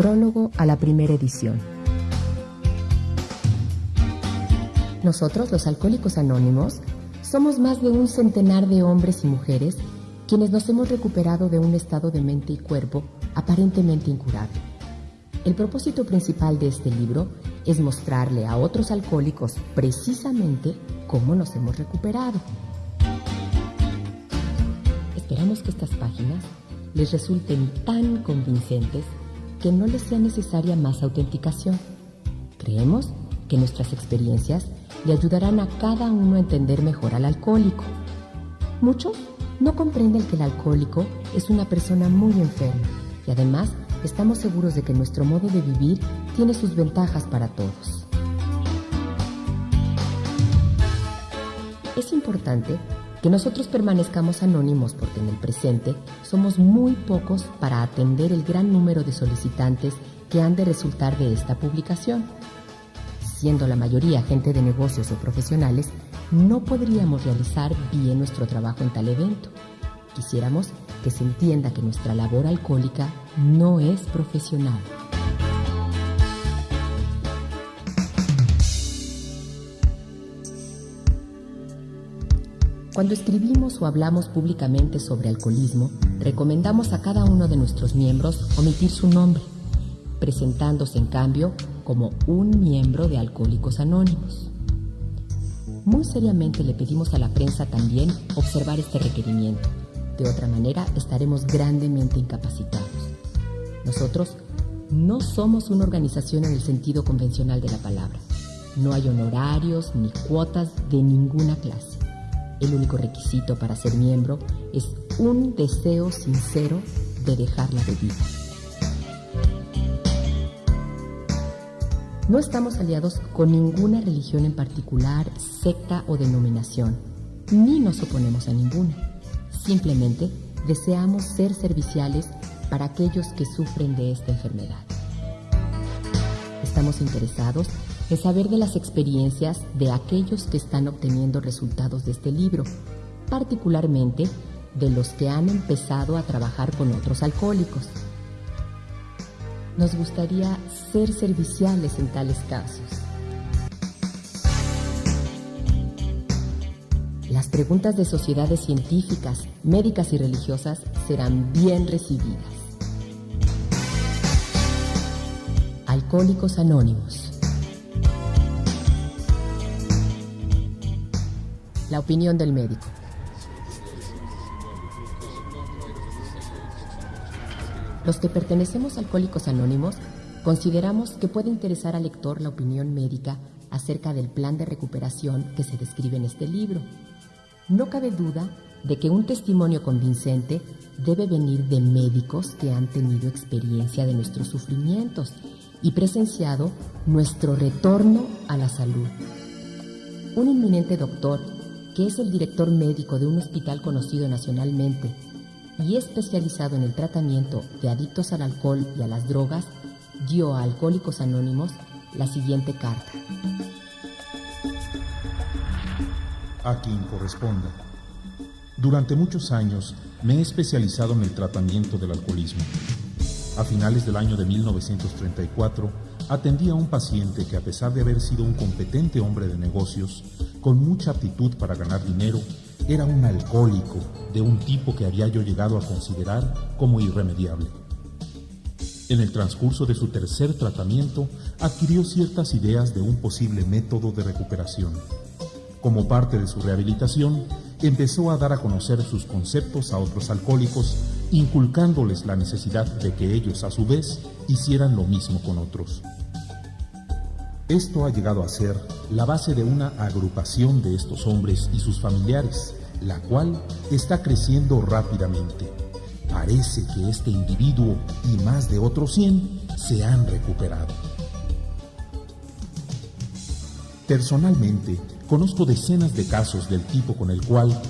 Prólogo a la primera edición. Nosotros, los Alcohólicos Anónimos, somos más de un centenar de hombres y mujeres quienes nos hemos recuperado de un estado de mente y cuerpo aparentemente incurable. El propósito principal de este libro es mostrarle a otros alcohólicos precisamente cómo nos hemos recuperado. Esperamos que estas páginas les resulten tan convincentes que no les sea necesaria más autenticación. Creemos que nuestras experiencias le ayudarán a cada uno a entender mejor al alcohólico. Muchos no comprenden que el alcohólico es una persona muy enferma y además estamos seguros de que nuestro modo de vivir tiene sus ventajas para todos. Es importante que nosotros permanezcamos anónimos porque en el presente somos muy pocos para atender el gran número de solicitantes que han de resultar de esta publicación. Siendo la mayoría gente de negocios o profesionales, no podríamos realizar bien nuestro trabajo en tal evento. Quisiéramos que se entienda que nuestra labor alcohólica no es profesional. Cuando escribimos o hablamos públicamente sobre alcoholismo, recomendamos a cada uno de nuestros miembros omitir su nombre, presentándose en cambio como un miembro de Alcohólicos Anónimos. Muy seriamente le pedimos a la prensa también observar este requerimiento. De otra manera, estaremos grandemente incapacitados. Nosotros no somos una organización en el sentido convencional de la palabra. No hay honorarios ni cuotas de ninguna clase. El único requisito para ser miembro es un deseo sincero de dejar la bebida. No estamos aliados con ninguna religión en particular, secta o denominación, ni nos oponemos a ninguna. Simplemente deseamos ser serviciales para aquellos que sufren de esta enfermedad. Estamos interesados es saber de las experiencias de aquellos que están obteniendo resultados de este libro, particularmente de los que han empezado a trabajar con otros alcohólicos. Nos gustaría ser serviciales en tales casos. Las preguntas de sociedades científicas, médicas y religiosas serán bien recibidas. Alcohólicos Anónimos la opinión del médico. Los que pertenecemos a Alcohólicos Anónimos consideramos que puede interesar al lector la opinión médica acerca del plan de recuperación que se describe en este libro. No cabe duda de que un testimonio convincente debe venir de médicos que han tenido experiencia de nuestros sufrimientos y presenciado nuestro retorno a la salud. Un inminente doctor que es el director médico de un hospital conocido nacionalmente y especializado en el tratamiento de adictos al alcohol y a las drogas, dio a Alcohólicos Anónimos la siguiente carta. A quien corresponda. Durante muchos años me he especializado en el tratamiento del alcoholismo. A finales del año de 1934, atendí a un paciente que a pesar de haber sido un competente hombre de negocios, con mucha aptitud para ganar dinero, era un alcohólico de un tipo que había yo llegado a considerar como irremediable. En el transcurso de su tercer tratamiento, adquirió ciertas ideas de un posible método de recuperación. Como parte de su rehabilitación, empezó a dar a conocer sus conceptos a otros alcohólicos, inculcándoles la necesidad de que ellos a su vez hicieran lo mismo con otros. Esto ha llegado a ser la base de una agrupación de estos hombres y sus familiares, la cual está creciendo rápidamente. Parece que este individuo y más de otros 100 se han recuperado. Personalmente, conozco decenas de casos del tipo con el cual